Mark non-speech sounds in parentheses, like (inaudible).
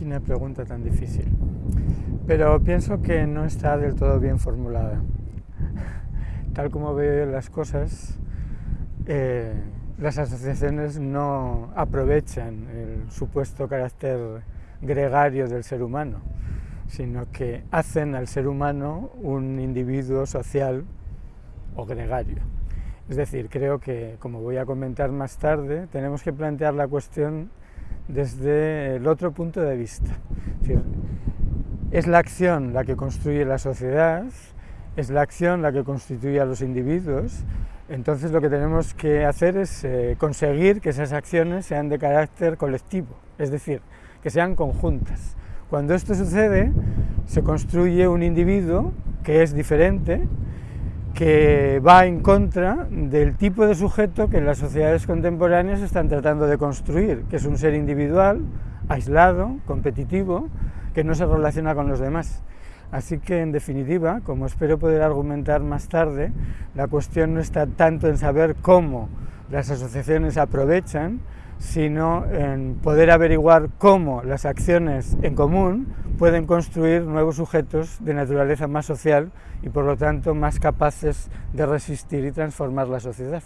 Qué pregunta tan difícil. Pero pienso que no está del todo bien formulada. (laughs) Tal como veo las cosas, eh, las asociaciones no aprovechan el supuesto carácter gregario del ser humano, sino que hacen al ser humano un individuo social o gregario. Es decir, creo que, como voy a comentar más tarde, tenemos que plantear la cuestión desde el otro punto de vista. Es, la acción la que construye la sociedad, es la acción la que constituye a los individuos, entonces lo que tenemos que hacer es eh, conseguir que esas acciones sean de carácter colectivo, es decir, que sean conjuntas. Cuando esto sucede, se construye un individuo que es diferente, que va en contra del tipo de sujeto que las sociedades contemporáneas están tratando de construir, que es un ser individual, aislado, competitivo, que no se relaciona con los demás. Así que, en definitiva, como espero poder argumentar más tarde, la cuestión no está tanto en saber cómo las asociaciones aprovechan, sino en poder averiguar cómo las acciones en común pueden construir nuevos sujetos de naturaleza más social y por lo tanto más capaces de resistir y transformar la sociedad.